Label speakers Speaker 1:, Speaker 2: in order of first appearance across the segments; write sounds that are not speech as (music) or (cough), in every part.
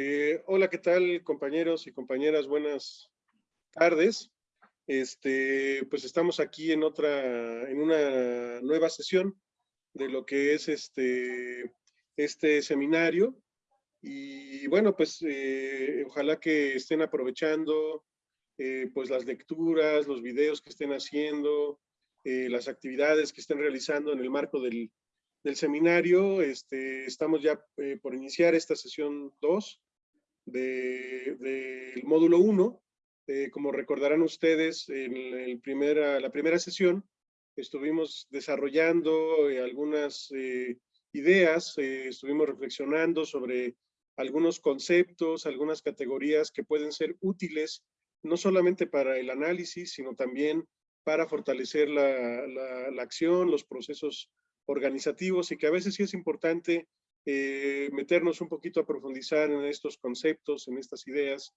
Speaker 1: Eh, hola, ¿qué tal compañeros y compañeras? Buenas tardes. Este, pues estamos aquí en otra, en una nueva sesión de lo que es este, este seminario. Y bueno, pues eh, ojalá que estén aprovechando eh, pues las lecturas, los videos que estén haciendo, las actividades que estén realizando en el marco del, del seminario. Este, estamos ya eh, por iniciar esta sesión 2 del de, módulo 1. Eh, como recordarán ustedes, en la primera sesión estuvimos desarrollando eh, algunas ideas, estuvimos reflexionando sobre algunos conceptos, algunas categorías que pueden ser útiles no solamente para el análisis, sino también para fortalecer la acción, los procesos organizativos y que a veces sí es importante eh, meternos un poquito a profundizar en estos conceptos, en estas ideas,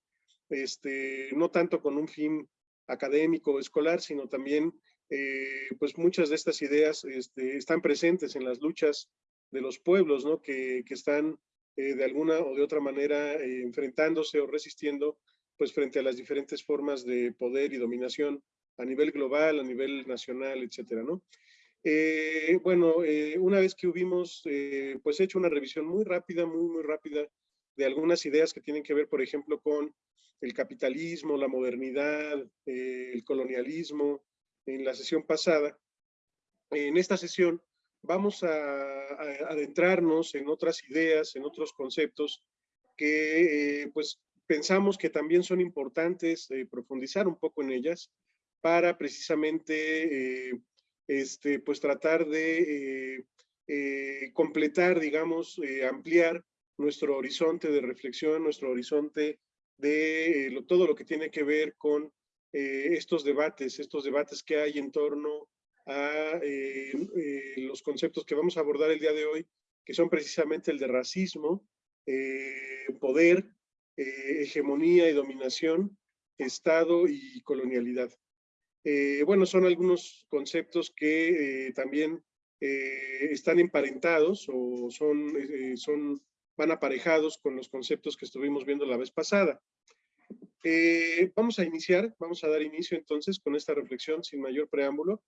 Speaker 1: este, no tanto con un fin académico o escolar, sino también, eh, pues muchas de estas ideas este, están presentes en las luchas de los pueblos, ¿no? Que, que están eh, de alguna o de otra manera enfrentándose o resistiendo, pues frente a las diferentes formas de poder y dominación a nivel global, a nivel nacional, etcétera, ¿no? Eh, bueno, eh, una vez que hubimos eh, pues hecho una revisión muy rápida, muy, muy rápida de algunas ideas que tienen que ver, por ejemplo, con el capitalismo, la modernidad, el colonialismo, en la sesión pasada, en esta sesión vamos a, adentrarnos en otras ideas, en otros conceptos que pues pensamos que también son importantes profundizar un poco en ellas para precisamente este, pues tratar de eh, eh, completar, digamos, eh, ampliar nuestro horizonte de reflexión, nuestro horizonte de todo lo que tiene que ver con estos debates, estos debates que hay en torno a los conceptos que vamos a abordar el día de hoy, que son precisamente el de racismo, poder, hegemonía y dominación, Estado y colonialidad. Eh, bueno, son algunos conceptos que eh, también eh, están emparentados o son, son, van aparejados con los conceptos que estuvimos viendo la vez pasada. vamos a iniciar, vamos a dar inicio entonces con esta reflexión sin mayor preámbulo.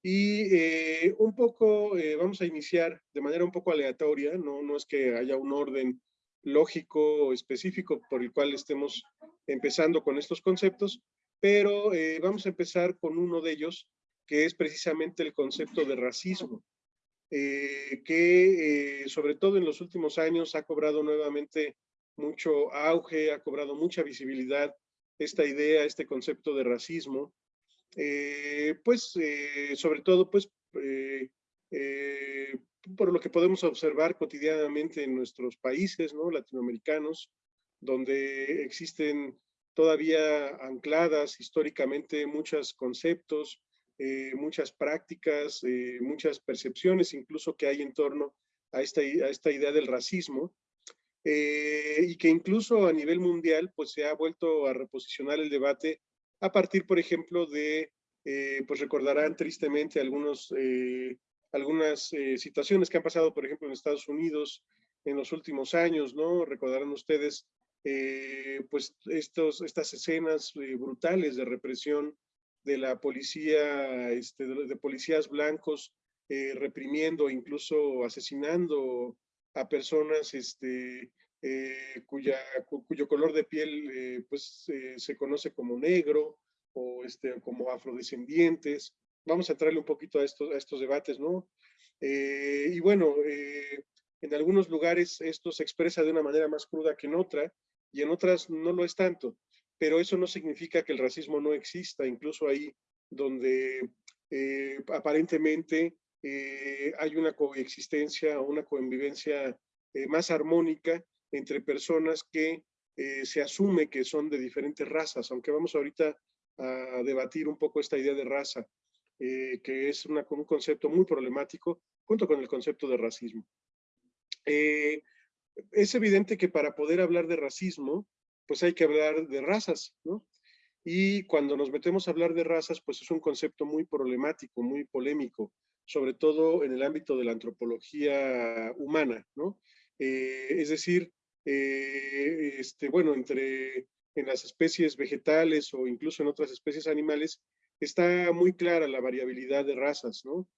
Speaker 1: Y un poco, vamos a iniciar de manera un poco aleatoria, no, no es que haya un orden lógico o específico por el cual estemos empezando con estos conceptos, pero eh, vamos a empezar con uno de ellos, que es precisamente el concepto de racismo, eh, que eh, sobre todo en los últimos años ha cobrado nuevamente mucho auge, ha cobrado mucha visibilidad esta idea, este concepto de racismo, pues sobre todo pues por lo que podemos observar cotidianamente en nuestros países ¿no? latinoamericanos, donde existen todavía ancladas históricamente muchos conceptos, eh, muchas prácticas, eh, muchas percepciones incluso que hay en torno a esta, a esta idea del racismo, eh, y que incluso a nivel mundial pues se ha vuelto a reposicionar el debate a partir, por ejemplo, de, pues recordarán tristemente algunos, algunas situaciones que han pasado, por ejemplo, en Estados Unidos en los últimos años, ¿no? Recordarán ustedes eh, pues estos, estas escenas eh, brutales de represión de la policía, este, de, policías blancos eh, reprimiendo, incluso asesinando a personas este, cuya, cuyo color de piel pues se conoce como negro o este, como afrodescendientes. Vamos a entrarle un poquito a estos, a estos debates, ¿no? y bueno, en algunos lugares esto se expresa de una manera más cruda que en otra, y en otras no lo es tanto. Pero eso no significa que el racismo no exista, incluso ahí donde eh, aparentemente eh, hay una coexistencia o una convivencia eh, más armónica entre personas que se asume que son de diferentes razas, aunque vamos ahorita a debatir un poco esta idea de raza, que es una, un concepto muy problemático, junto con el concepto de racismo es evidente que para poder hablar de racismo, pues hay que hablar de razas, ¿no? Y cuando nos metemos a hablar de razas, pues es un concepto muy problemático, muy polémico, sobre todo en el ámbito de la antropología humana, ¿no? Eh, es decir, eh, este, bueno, entre en las especies vegetales o incluso en otras especies animales, está muy clara la variabilidad de razas, ¿no?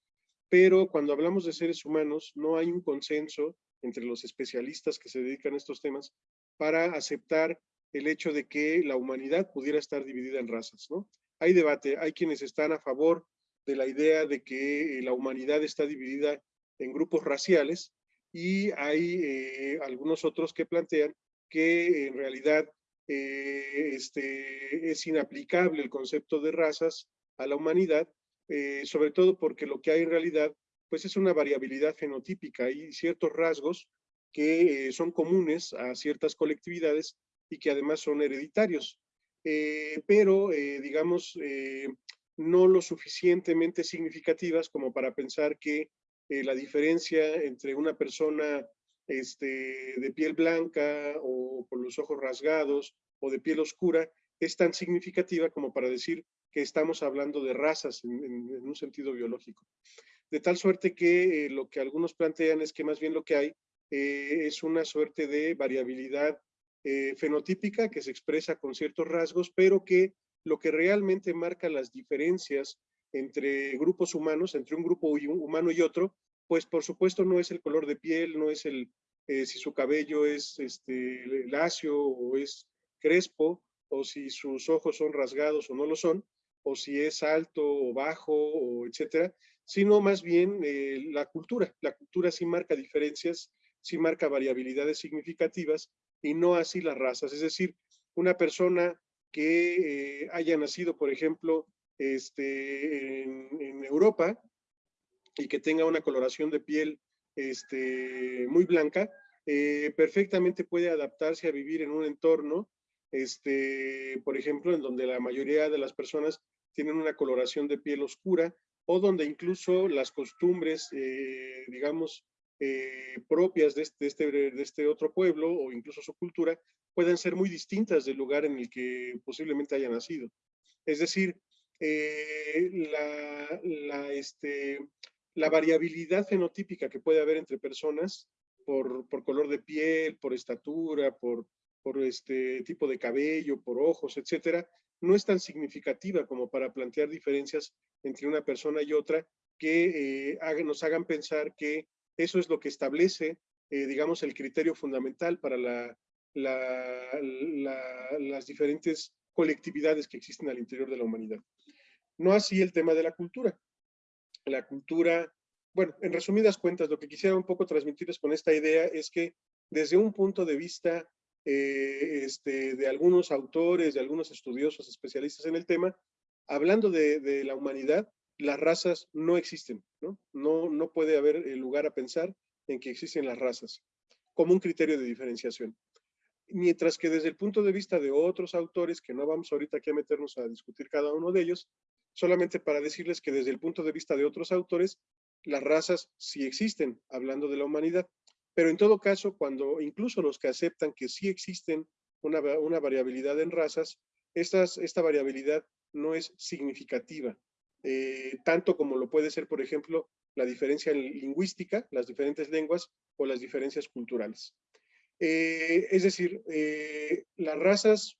Speaker 1: Pero cuando hablamos de seres humanos, no hay un consenso entre los especialistas que se dedican a estos temas para aceptar el hecho de que la humanidad pudiera estar dividida en razas, ¿no? Hay debate, hay quienes están a favor de la idea de que eh, la humanidad está dividida en grupos raciales y hay eh, algunos otros que plantean que en realidad eh, este, es inaplicable el concepto de razas a la humanidad, sobre todo porque lo que hay en realidad pues es una variabilidad fenotípica y ciertos rasgos que son comunes a ciertas colectividades y que además son hereditarios. pero, digamos, no lo suficientemente significativas como para pensar que eh, la diferencia entre una persona este, de piel blanca o con los ojos rasgados o de piel oscura es tan significativa como para decir que estamos hablando de razas en, un sentido biológico. De tal suerte que eh, lo que algunos plantean es que más bien lo que hay eh, es una suerte de variabilidad fenotípica que se expresa con ciertos rasgos, pero que lo que realmente marca las diferencias entre grupos humanos, entre un grupo humano y otro, pues por supuesto no es el color de piel, no es el eh, si su cabello es este, lacio o es crespo, o si sus ojos son rasgados o no lo son, o si es alto o bajo, o etcétera, sino más bien eh, la cultura. La cultura sí marca diferencias, sí marca variabilidades significativas y no así las razas. Es decir, una persona que eh, haya nacido, por ejemplo, este, en, Europa y que tenga una coloración de piel este, muy blanca, eh, perfectamente puede adaptarse a vivir en un entorno, este, por ejemplo, en donde la mayoría de las personas tienen una coloración de piel oscura o donde incluso las costumbres, eh, digamos, propias de este, de este, de este otro pueblo o incluso su cultura pueden ser muy distintas del lugar en el que posiblemente haya nacido. Es decir, eh, la, este, la variabilidad fenotípica que puede haber entre personas por, color de piel, por estatura, por, por este tipo de cabello, por ojos, etcétera, no es tan significativa como para plantear diferencias entre una persona y otra que eh, nos hagan pensar que eso es lo que establece, eh, digamos, el criterio fundamental para la, las diferentes colectividades que existen al interior de la humanidad. No así el tema de la cultura. La cultura, bueno, en resumidas cuentas, lo que quisiera un poco transmitirles con esta idea es que desde un punto de vista eh, este, de algunos autores, de algunos estudiosos especialistas en el tema, hablando de, de, la humanidad, las razas no existen, ¿no? ¿no? No puede haber lugar a pensar en que existen las razas como un criterio de diferenciación mientras que desde el punto de vista de otros autores, que no vamos ahorita aquí a meternos a discutir cada uno de ellos, solamente para decirles que desde el punto de vista de otros autores, las razas sí existen, hablando de la humanidad, pero en todo caso, cuando incluso los que aceptan que sí existen una, variabilidad en razas, esta variabilidad no es significativa, eh, tanto como lo puede ser, por ejemplo, la diferencia lingüística, las diferentes lenguas o las diferencias culturales. Eh, es decir, eh, las razas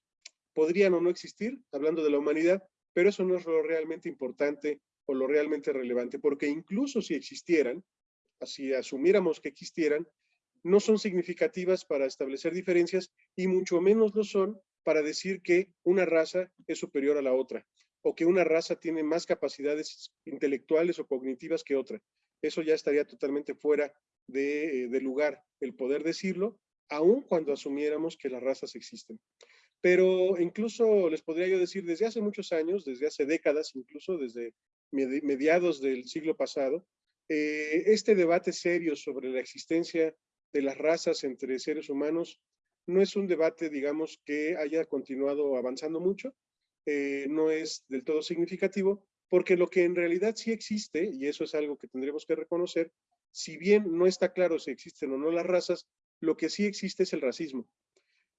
Speaker 1: podrían o no existir, hablando de la humanidad, pero eso no es lo realmente importante o lo realmente relevante, porque incluso si existieran, si asumiéramos que existieran, no son significativas para establecer diferencias y mucho menos lo son para decir que una raza es superior a la otra o que una raza tiene más capacidades intelectuales o cognitivas que otra. Eso ya estaría totalmente fuera de, de lugar el poder decirlo aun cuando asumiéramos que las razas existen. Pero incluso les podría yo decir, desde hace muchos años, desde hace décadas, incluso desde mediados del siglo pasado, eh, este debate serio sobre la existencia de las razas entre seres humanos no es un debate, digamos, que haya continuado avanzando mucho, eh, no es del todo significativo, porque lo que en realidad sí existe, y eso es algo que tendremos que reconocer, si bien no está claro si existen o no las razas, lo que sí existe es el racismo.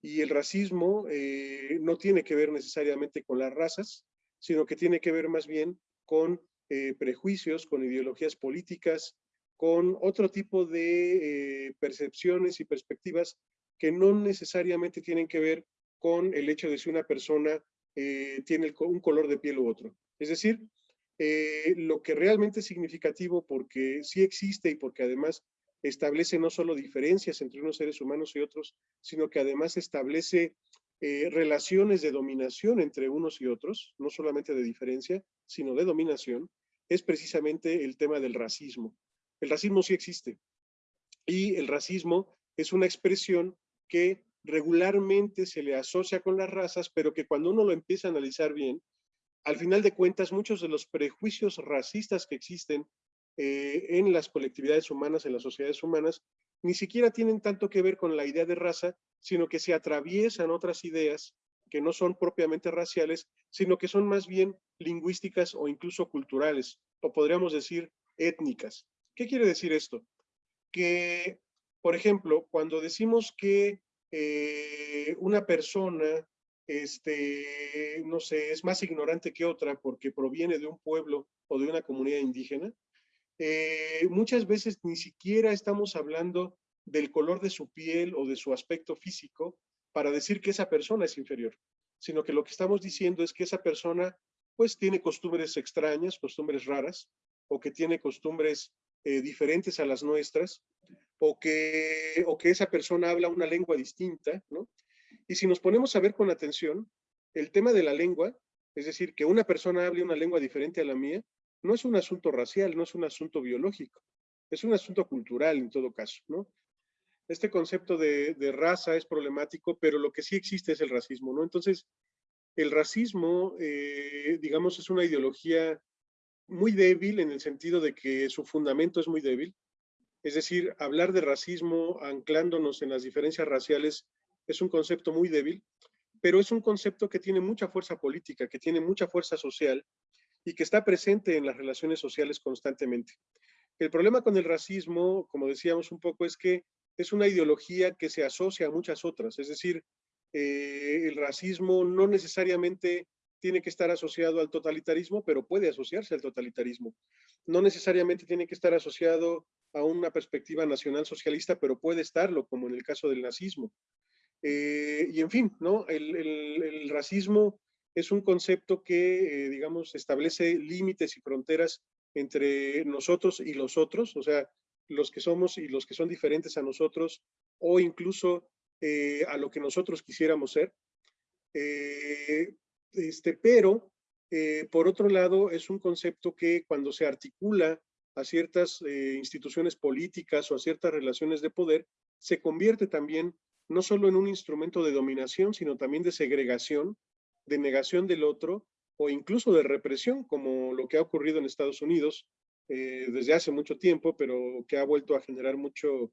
Speaker 1: Y el racismo eh, no tiene que ver necesariamente con las razas, sino que tiene que ver más bien con eh, prejuicios, con ideologías políticas, con otro tipo de eh, percepciones y perspectivas que no necesariamente tienen que ver con el hecho de si una persona eh, tiene un color de piel u otro. Es decir, eh, lo que realmente es significativo porque sí existe y porque además establece no solo diferencias entre unos seres humanos y otros, sino que además establece relaciones de dominación entre unos y otros, no solamente de diferencia, sino de dominación, es precisamente el tema del racismo. El racismo sí existe. Y el racismo es una expresión que regularmente se le asocia con las razas, pero que cuando uno lo empieza a analizar bien, al final de cuentas, muchos de los prejuicios racistas que existen eh, en las colectividades humanas, en las sociedades humanas, ni siquiera tienen tanto que ver con la idea de raza, sino que se atraviesan otras ideas que no son propiamente raciales, sino que son más bien lingüísticas o incluso culturales, o podríamos decir étnicas. ¿Qué quiere decir esto? Que, por ejemplo, cuando decimos que eh, una persona, este, no sé, es más ignorante que otra porque proviene de un pueblo o de una comunidad indígena, eh, muchas veces ni siquiera estamos hablando del color de su piel o de su aspecto físico para decir que esa persona es inferior, sino que lo que estamos diciendo es que esa persona pues tiene costumbres extrañas, costumbres raras, o que tiene costumbres eh, diferentes a las nuestras, o que, o que esa persona habla una lengua distinta, ¿no? Y si nos ponemos a ver con atención, el tema de la lengua, es decir, que una persona hable una lengua diferente a la mía, no es un asunto racial, no es un asunto biológico, es un asunto cultural en todo caso, ¿no? Este concepto de, raza es problemático, pero lo que sí existe es el racismo, ¿no? Entonces, el racismo, eh, digamos, es una ideología muy débil en el sentido de que su fundamento es muy débil. Es decir, hablar de racismo anclándonos en las diferencias raciales es un concepto muy débil, pero es un concepto que tiene mucha fuerza política, que tiene mucha fuerza social y que está presente en las relaciones sociales constantemente. El problema con el racismo, como decíamos un poco, es que es una ideología que se asocia a muchas otras, es decir, eh, el racismo no necesariamente tiene que estar asociado al totalitarismo, pero puede asociarse al totalitarismo. No necesariamente tiene que estar asociado a una perspectiva nacional socialista, pero puede estarlo, como en el caso del nazismo. Eh, y en fin, ¿no? el racismo es un concepto que, eh, digamos, establece límites y fronteras entre nosotros y los otros, o sea, los que somos y los que son diferentes a nosotros, o incluso eh, a lo que nosotros quisiéramos ser. Eh, este, pero, por otro lado, es un concepto que cuando se articula a ciertas instituciones políticas o a ciertas relaciones de poder, se convierte también no solo en un instrumento de dominación, sino también de segregación de negación del otro o incluso de represión, como lo que ha ocurrido en Estados Unidos eh, desde hace mucho tiempo, pero que ha vuelto a generar mucho,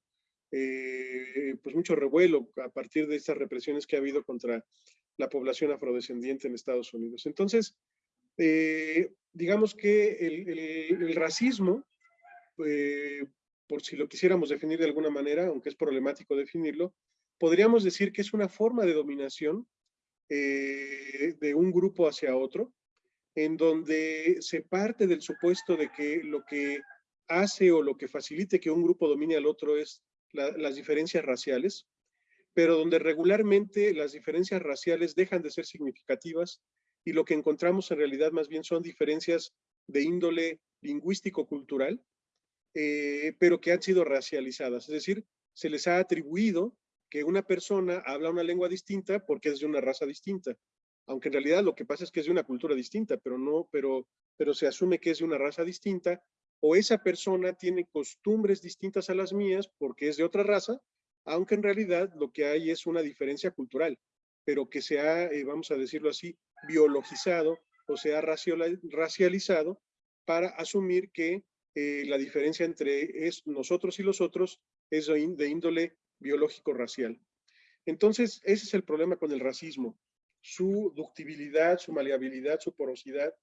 Speaker 1: eh, pues mucho revuelo a partir de estas represiones que ha habido contra la población afrodescendiente en Estados Unidos. Entonces, eh, digamos que el, racismo, por si lo quisiéramos definir de alguna manera, aunque es problemático definirlo, podríamos decir que es una forma de dominación eh, de un grupo hacia otro, en donde se parte del supuesto de que lo que hace o lo que facilite que un grupo domine al otro es las diferencias raciales, pero donde regularmente las diferencias raciales dejan de ser significativas y lo que encontramos en realidad más bien son diferencias de índole lingüístico-cultural, eh, pero que han sido racializadas, es decir, se les ha atribuido que una persona habla una lengua distinta porque es de una raza distinta. Aunque en realidad lo que pasa es que es de una cultura distinta, pero no, pero, pero se asume que es de una raza distinta, o esa persona tiene costumbres distintas a las mías porque es de otra raza, aunque en realidad lo que hay es una diferencia cultural, pero que se ha, eh, vamos a decirlo así, biologizado o se ha racializado para asumir que eh, la diferencia entre es nosotros y los otros es de índole biológico-racial. Entonces, ese es el problema con el racismo, su ductibilidad, su maleabilidad, su porosidad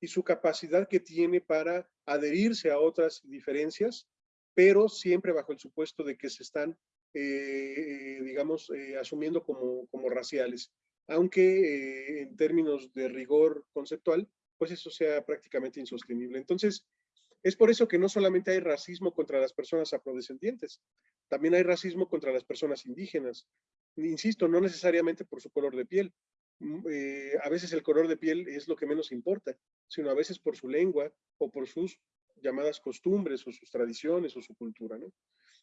Speaker 1: y su capacidad que tiene para adherirse a otras diferencias, pero siempre bajo el supuesto de que se están, eh, digamos, eh, asumiendo como, como raciales. Aunque eh, en términos de rigor conceptual, pues eso sea prácticamente insostenible. Entonces, Es por eso que no solamente hay racismo contra las personas afrodescendientes, también hay racismo contra las personas indígenas. Insisto, no necesariamente por su color de piel. Mm, a veces el color de piel es lo que menos importa, sino a veces por su lengua o por sus llamadas costumbres o sus tradiciones o su cultura. ¿no?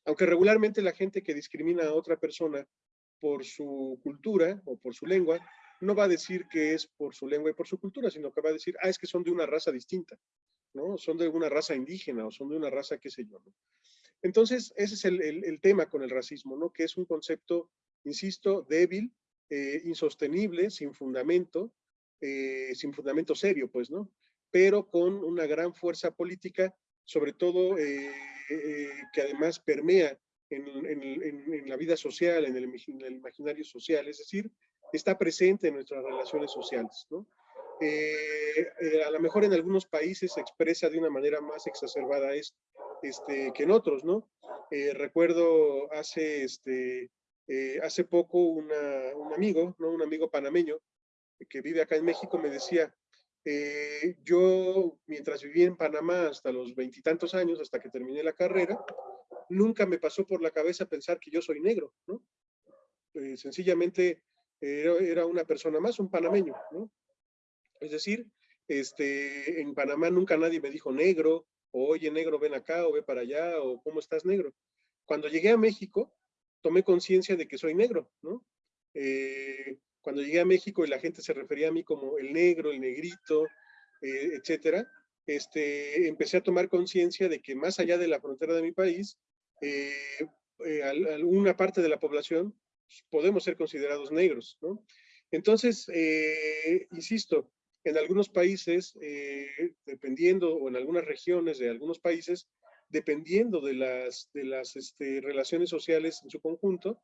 Speaker 1: Aunque regularmente la gente que discrimina a otra persona por su cultura o por su lengua, no va a decir que es por su lengua y por su cultura, sino que va a decir, ah, es que son de una raza distinta, ¿no? Son de una raza indígena o son de una raza qué sé yo, ¿no? Entonces, ese es el, tema con el racismo, ¿no? Que es un concepto, insisto, débil, eh, insostenible, sin fundamento, eh, sin fundamento serio, pues, ¿no? Pero con una gran fuerza política, sobre todo eh, que además permea en, la vida social, en el, imaginario social, es decir, está presente en nuestras relaciones sociales. ¿no? Eh, eh, a lo mejor en algunos países se expresa de una manera más exacerbada esto, este, que en otros, ¿no? Eh, recuerdo hace, este, hace poco un amigo, ¿no? Un amigo panameño que vive acá en México me decía, yo mientras viví en Panamá hasta los veintitantos años, hasta que terminé la carrera, nunca me pasó por la cabeza pensar que yo soy negro, ¿no? Eh, sencillamente era, una persona más, un panameño, ¿no? Es decir, este, en Panamá nunca nadie me dijo negro, o oye negro, ven acá, o ve para allá, o cómo estás negro. Cuando llegué a México, tomé conciencia de que soy negro, ¿no? Eh, cuando llegué a México y la gente se refería a mí como el negro, el negrito, eh, etcétera, este, empecé a tomar conciencia de que más allá de la frontera de mi país, eh, eh, alguna parte de la población podemos ser considerados negros, ¿no? Entonces, eh, insisto, en algunos países, dependiendo, o en algunas regiones de algunos países, dependiendo de las, de las este, relaciones sociales en su conjunto,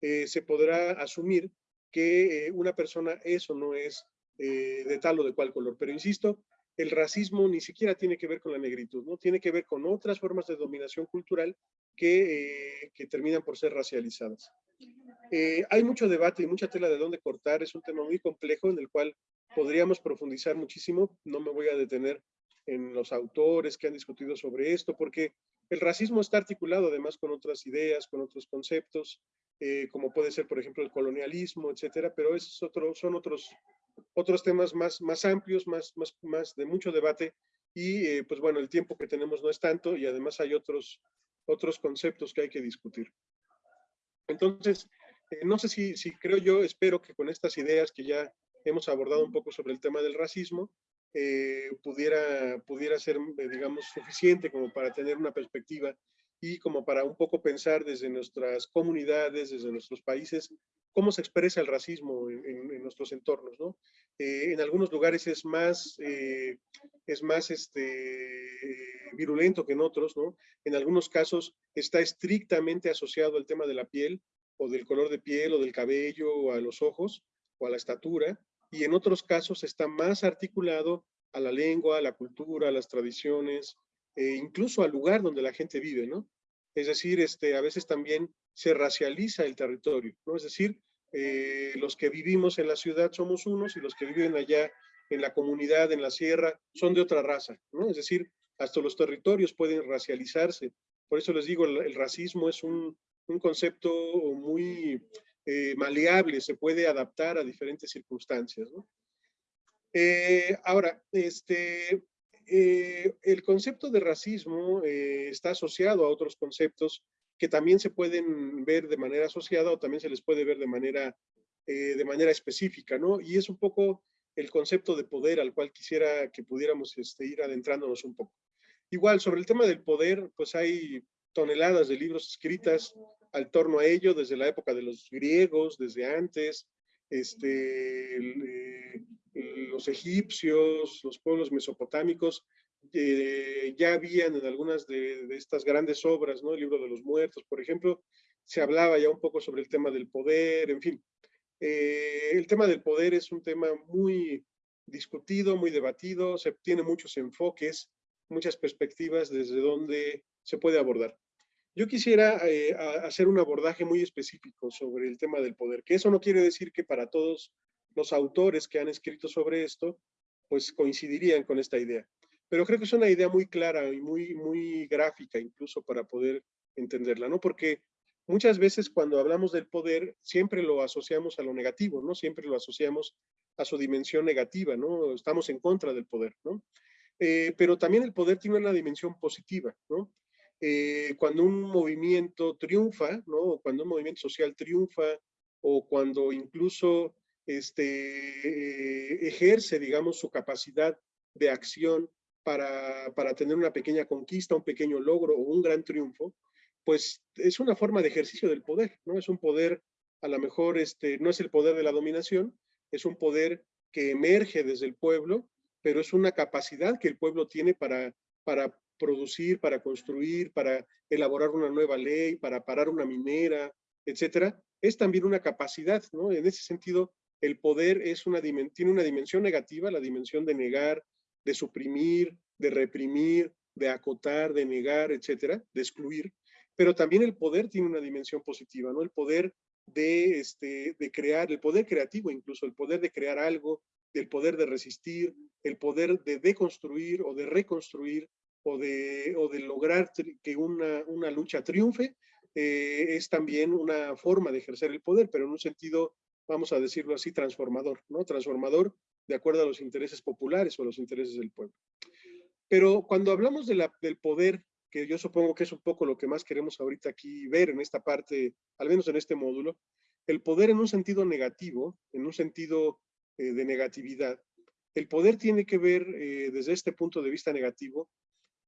Speaker 1: se podrá asumir que una persona es o no es de tal o de cual color. Pero insisto, el racismo ni siquiera tiene que ver con la negritud, ¿no? Tiene que ver con otras formas de dominación cultural que, eh, terminan por ser racializadas. Eh, hay mucho debate y mucha tela de dónde cortar, es un tema muy complejo en el cual podríamos profundizar muchísimo, no me voy a detener en los autores que han discutido sobre esto, porque el racismo está articulado además con otras ideas, con otros conceptos, eh, como puede ser, por ejemplo, el colonialismo, etcétera, pero esos otros, son otros otros temas más, más amplios, más, más, más de mucho debate y eh, pues bueno, el tiempo que tenemos no es tanto y además hay otros, otros conceptos que hay que discutir. Entonces, eh, no sé si, si creo yo, espero que con estas ideas que ya hemos abordado un poco sobre el tema del racismo, eh, pudiera, pudiera ser, digamos, suficiente como para tener una perspectiva y como para un poco pensar desde nuestras comunidades, desde nuestros países, cómo se expresa el racismo en, nuestros entornos, ¿no? Eh, en algunos lugares es más, eh, es más este, virulento que en otros, ¿no? En algunos casos está estrictamente asociado al tema de la piel, o del color de piel, o del cabello, o a los ojos, o a la estatura, y en otros casos está más articulado a la lengua, a la cultura, a las tradiciones, e incluso al lugar donde la gente vive, ¿no? Es decir, este, a veces también se racializa el territorio, ¿no? Es decir, eh, los que vivimos en la ciudad somos unos y los que viven allá en la comunidad, en la sierra, son de otra raza, ¿no? Es decir, hasta los territorios pueden racializarse. Por eso les digo, el, racismo es un, concepto muy eh, maleable, se puede adaptar a diferentes circunstancias, ¿no? Eh, ahora, este, eh, el concepto de racismo eh, está asociado a otros conceptos que también se pueden ver de manera asociada o también se les puede ver de manera, eh, de manera específica, ¿no? Y es un poco el concepto de poder al cual quisiera que pudiéramos este, ir adentrándonos un poco. Igual, sobre el tema del poder, pues hay toneladas de libros escritas al torno a ello, desde la época de los griegos, desde antes, este, los egipcios, los pueblos mesopotámicos, eh, ya habían en algunas de, estas grandes obras, ¿no? El libro de los muertos, por ejemplo, se hablaba ya un poco sobre el tema del poder, en fin. Eh, el tema del poder es un tema muy discutido, muy debatido, se tiene muchos enfoques, muchas perspectivas desde donde se puede abordar. Yo quisiera eh, hacer un abordaje muy específico sobre el tema del poder, que eso no quiere decir que para todos los autores que han escrito sobre esto, pues coincidirían con esta idea. pero creo que es una idea muy clara y muy, muy gráfica incluso para poder entenderla, ¿no? Porque muchas veces cuando hablamos del poder siempre lo asociamos a lo negativo, ¿no? Siempre lo asociamos a su dimensión negativa, ¿no? Estamos en contra del poder, ¿no? Eh, pero también el poder tiene una dimensión positiva, ¿no? Eh, cuando un movimiento triunfa, ¿no? Cuando un movimiento social triunfa, o cuando incluso este, ejerce, digamos, su capacidad de acción para, para tener una pequeña conquista, un pequeño logro o un gran triunfo, pues es una forma de ejercicio del poder, ¿no? Es un poder, a lo mejor, este, no es el poder de la dominación, es un poder que emerge desde el pueblo, pero es una capacidad que el pueblo tiene para, para producir, para construir, para elaborar una nueva ley, para parar una minera, etcétera. Es también una capacidad, ¿no? En ese sentido, el poder tiene una dimensión negativa, la dimensión de negar, de suprimir, de reprimir, de acotar, de negar, etcétera, de excluir, pero también el poder tiene una dimensión positiva, ¿no? El poder de, este, de crear, el poder creativo incluso, el poder de crear algo, el poder de resistir, el poder de deconstruir o de reconstruir o de, o de lograr que una, una lucha triunfe, eh, es también una forma de ejercer el poder, pero en un sentido, vamos a decirlo así, transformador, ¿no? Transformador de acuerdo a los intereses populares o a los intereses del pueblo. Pero cuando hablamos de la, del poder, que yo supongo que es un poco lo que más queremos ahorita aquí ver en esta parte, al menos en este módulo, el poder en un sentido negativo, en un sentido eh, de negatividad, el poder tiene que ver eh, desde este punto de vista negativo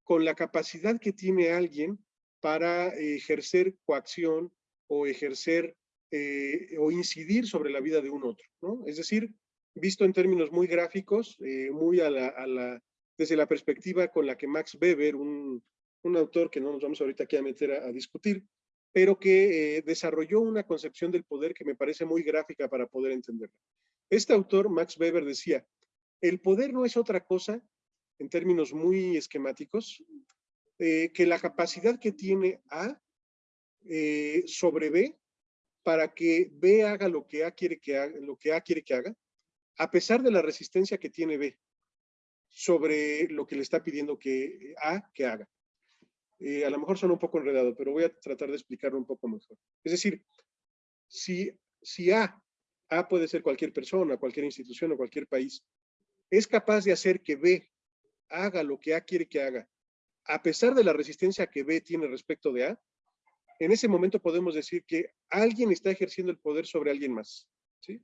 Speaker 1: con la capacidad que tiene alguien para ejercer coacción o ejercer eh, o incidir sobre la vida de un otro, ¿no? Es decir, visto en términos muy gráficos, eh, muy a la, desde la perspectiva con la que Max Weber, un, un autor que no nos vamos ahorita aquí a meter a, discutir, pero que desarrolló una concepción del poder que me parece muy gráfica para poder entenderla. Este autor, Max Weber, decía, el poder no es otra cosa, en términos muy esquemáticos, eh, que la capacidad que tiene A eh, sobre B para que B haga lo que A quiere que haga, lo que A quiere que haga, a pesar de la resistencia que tiene B sobre lo que le está pidiendo que A que haga. Eh, a lo mejor suena un poco enredado, pero voy a tratar de explicarlo un poco mejor. Es decir, si, si A a puede ser cualquier persona, cualquier institución o cualquier país, es capaz de hacer que B haga lo que A quiere que haga, a pesar de la resistencia que B tiene respecto de A, en ese momento podemos decir que alguien está ejerciendo el poder sobre alguien más. ¿sí?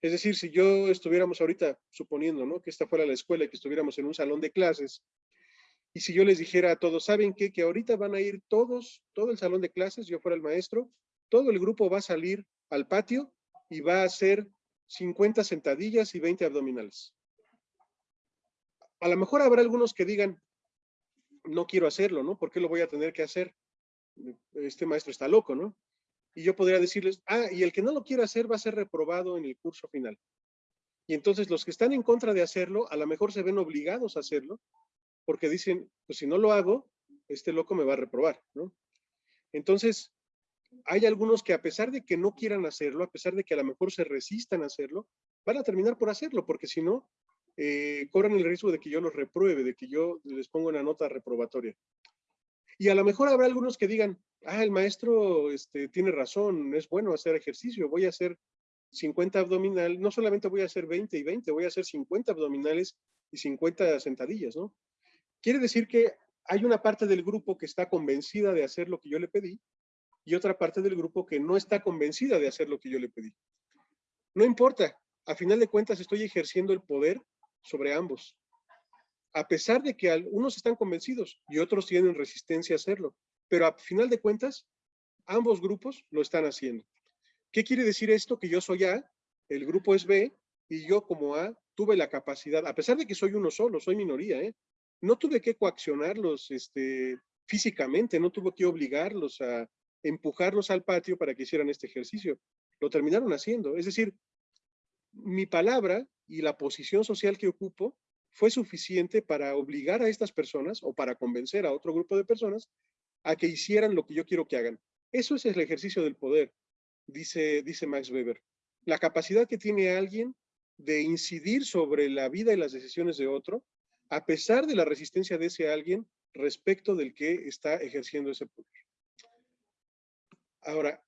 Speaker 1: Es decir, si yo estuviéramos ahorita, suponiendo ¿no? que esta fuera la escuela y que estuviéramos en un salón de clases, y si yo les dijera a todos, ¿saben qué? Que ahorita van a ir todos, todo el salón de clases, yo fuera el maestro, todo el grupo va a salir al patio y va a hacer 50 sentadillas y 20 abdominales. A lo mejor habrá algunos que digan, no quiero hacerlo, ¿no? ¿Por qué lo voy a tener que hacer? Este maestro está loco, ¿no? Y yo podría decirles, ah, y el que no lo quiera hacer va a ser reprobado en el curso final. Y entonces los que están en contra de hacerlo, a lo mejor se ven obligados a hacerlo, porque dicen, pues si no lo hago, este loco me va a reprobar, ¿no? Entonces, hay algunos que a pesar de que no quieran hacerlo, a pesar de que a lo mejor se resistan a hacerlo, van a terminar por hacerlo, porque si no, eh, corren el riesgo de que yo los repruebe, de que yo les ponga una nota reprobatoria. Y a lo mejor habrá algunos que digan, ah, el maestro este, tiene razón, es bueno hacer ejercicio, voy a hacer 50 abdominales, no solamente voy a hacer 20 y 20, voy a hacer 50 abdominales y 50 sentadillas, ¿no? Quiere decir que hay una parte del grupo que está convencida de hacer lo que yo le pedí y otra parte del grupo que no está convencida de hacer lo que yo le pedí. No importa, a final de cuentas estoy ejerciendo el poder sobre ambos. A pesar de que unos están convencidos y otros tienen resistencia a hacerlo, pero a final de cuentas, ambos grupos lo están haciendo. ¿Qué quiere decir esto? Que yo soy A, el grupo es B, y yo como A tuve la capacidad, a pesar de que soy uno solo, soy minoría, ¿eh? no tuve que coaccionarlos este, físicamente, no tuve que obligarlos a, empujarlos al patio para que hicieran este ejercicio. Lo terminaron haciendo. Es decir, mi palabra y la posición social que ocupo fue suficiente para obligar a estas personas o para convencer a otro grupo de personas a que hicieran lo que yo quiero que hagan. Eso es el ejercicio del poder, dice, dice Max Weber. La capacidad que tiene alguien de incidir sobre la vida y las decisiones de otro a pesar de la resistencia de ese alguien respecto del que está ejerciendo ese poder. Ahora,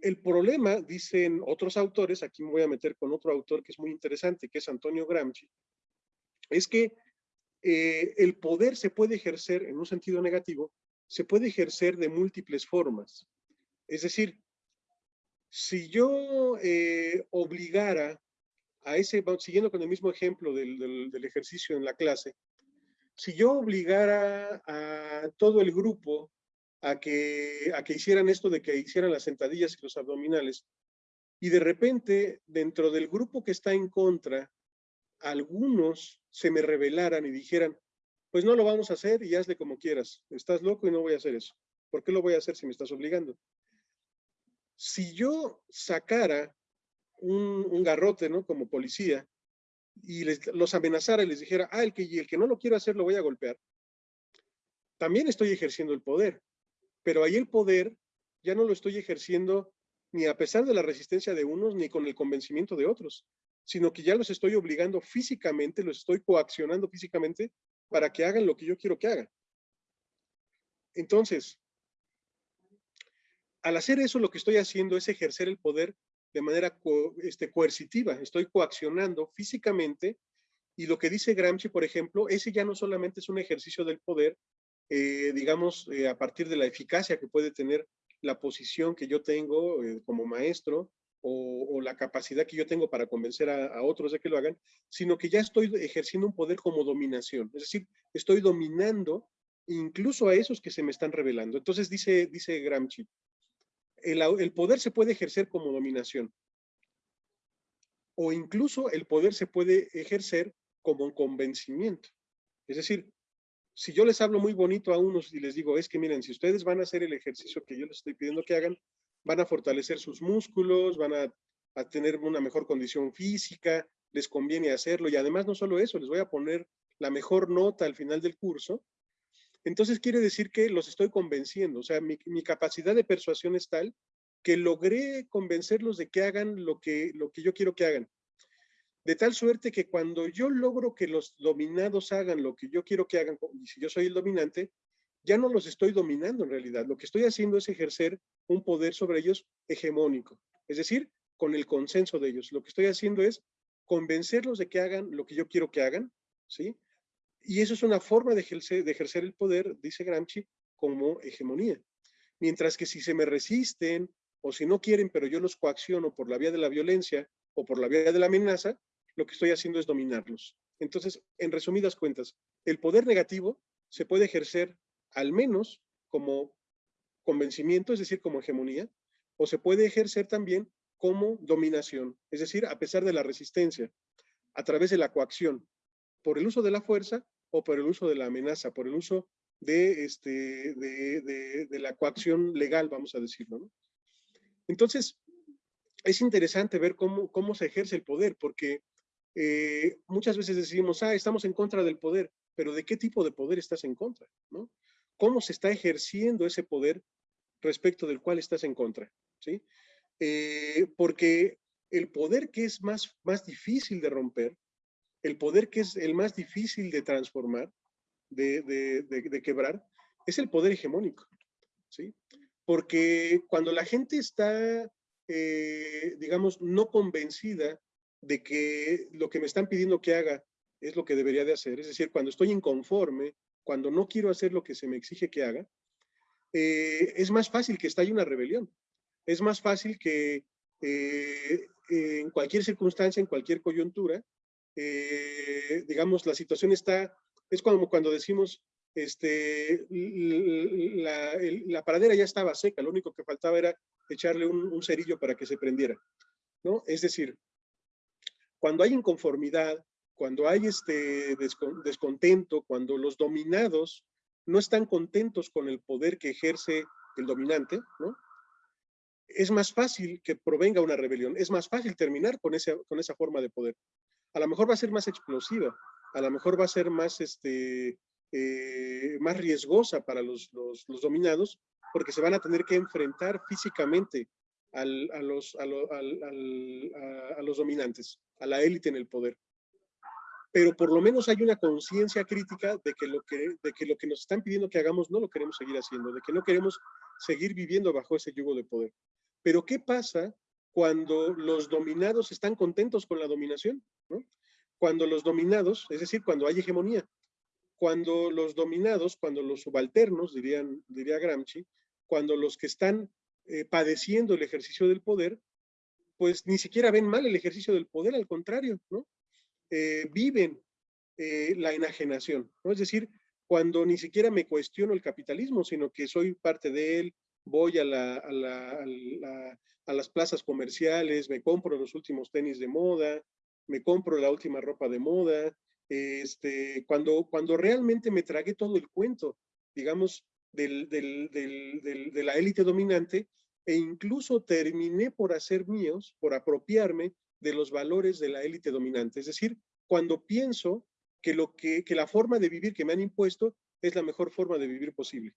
Speaker 1: el problema, dicen otros autores, aquí me voy a meter con otro autor que es muy interesante, que es Antonio Gramsci, es que eh, el poder se puede ejercer en un sentido negativo, se puede ejercer de múltiples formas. Es decir, si yo eh, obligara a ese, siguiendo con el mismo ejemplo del, del, ejercicio en la clase, si yo obligara a todo el grupo a que, a que hicieran esto de que hicieran las sentadillas y los abdominales, y de repente, dentro del grupo que está en contra, algunos se me rebelaran y dijeran, pues no lo vamos a hacer y hazle como quieras, estás loco y no voy a hacer eso. ¿Por qué lo voy a hacer si me estás obligando? Si yo sacara un, garrote, ¿no? Como policía, y les, los amenazara y les dijera, ah, el que, el que no lo quiero hacer lo voy a golpear, también estoy ejerciendo el poder. Pero ahí el poder ya no lo estoy ejerciendo ni a pesar de la resistencia de unos, ni con el convencimiento de otros, sino que ya los estoy obligando físicamente, los estoy coaccionando físicamente para que hagan lo que yo quiero que hagan. Entonces, al hacer eso, lo que estoy haciendo es ejercer el poder de manera este, coercitiva. Estoy coaccionando físicamente y lo que dice Gramsci, por ejemplo, ese ya no solamente es un ejercicio del poder, eh, digamos, eh, a partir de la eficacia que puede tener la posición que yo tengo eh, como maestro o, la capacidad que yo tengo para convencer a, otros de que lo hagan, sino que ya estoy ejerciendo un poder como dominación. Es decir, estoy dominando incluso a esos que se me están revelando. Entonces dice, dice Gramsci, el, poder se puede ejercer como dominación. O incluso el poder se puede ejercer como convencimiento. Es decir, si yo les hablo muy bonito a unos y les digo, es que miren, si ustedes van a hacer el ejercicio que yo les estoy pidiendo que hagan, van a fortalecer sus músculos, van a, a tener una mejor condición física, les conviene hacerlo y además no solo eso, les voy a poner la mejor nota al final del curso entonces quiere decir que los estoy convenciendo, o sea, mi, capacidad de persuasión es tal que logré convencerlos de que hagan lo que, lo que yo quiero que hagan. De tal suerte que cuando yo logro que los dominados hagan lo que yo quiero que hagan, y si yo soy el dominante, ya no los estoy dominando en realidad. Lo que estoy haciendo es ejercer un poder sobre ellos hegemónico, es decir, con el consenso de ellos. Lo que estoy haciendo es convencerlos de que hagan lo que yo quiero que hagan, ¿sí? Y eso es una forma de ejercer, el poder, dice Gramsci, como hegemonía. Mientras que si se me resisten o si no quieren, pero yo los coacciono por la vía de la violencia o por la vía de la amenaza, lo que estoy haciendo es dominarlos. Entonces, en resumidas cuentas, el poder negativo se puede ejercer al menos como convencimiento, es decir, como hegemonía, o se puede ejercer también como dominación, es decir, a pesar de la resistencia, a través de la coacción, por el uso de la fuerza o por el uso de la amenaza, por el uso de, este, de, la coacción legal, vamos a decirlo. Entonces, es interesante ver cómo, cómo se ejerce el poder, porque eh, muchas veces decimos, ah, estamos en contra del poder, pero ¿de qué tipo de poder estás en contra? ¿no? ¿Cómo se está ejerciendo ese poder respecto del cual estás en contra? ¿sí? Eh, porque el poder que es más, más difícil de romper el poder que es el más difícil de transformar, de, quebrar, es el poder hegemónico, ¿sí? Porque cuando la gente está, eh, digamos, no convencida de que lo que me están pidiendo que haga es lo que debería de hacer, es decir, cuando estoy inconforme, cuando no quiero hacer lo que se me exige que haga, eh, es más fácil que estalle una rebelión. Es más fácil que eh, en cualquier circunstancia, en cualquier coyuntura, eh, digamos, la situación está, es como cuando decimos, este, la, la, paradera ya estaba seca, lo único que faltaba era echarle un, cerillo para que se prendiera, ¿no? Es decir, cuando hay inconformidad, cuando hay este descontento, cuando los dominados no están contentos con el poder que ejerce el dominante. Es más fácil que provenga una rebelión, es más fácil terminar con, ese, con esa forma de poder a lo mejor va a ser más explosiva, a lo mejor va a ser más, este, eh, más riesgosa para los, dominados, porque se van a tener que enfrentar físicamente a, los, a, los dominantes, a la élite en el poder. Pero por lo menos hay una conciencia crítica de que, lo que, de que lo que nos están pidiendo que hagamos no lo queremos seguir haciendo, de que no queremos seguir viviendo bajo ese yugo de poder. Pero ¿qué pasa cuando los dominados están contentos con la dominación? Cuando los dominados, es decir, cuando hay hegemonía, cuando los dominados, cuando los subalternos, dirían, diría Gramsci, cuando los que están eh, padeciendo el ejercicio del poder, pues ni siquiera ven mal el ejercicio del poder, al contrario, ¿no? Eh, viven eh, la enajenación. Es decir, cuando ni siquiera me cuestiono el capitalismo, sino que soy parte de él, voy a, las plazas comerciales, me compro los últimos tenis de moda, me compro la última ropa de moda, este, cuando, cuando realmente me tragué todo el cuento, digamos, de la élite dominante, e incluso terminé por hacer míos, por apropiarme de los valores de la élite dominante. Es decir, cuando pienso que, lo que, que la forma de vivir que me han impuesto es la mejor forma de vivir posible.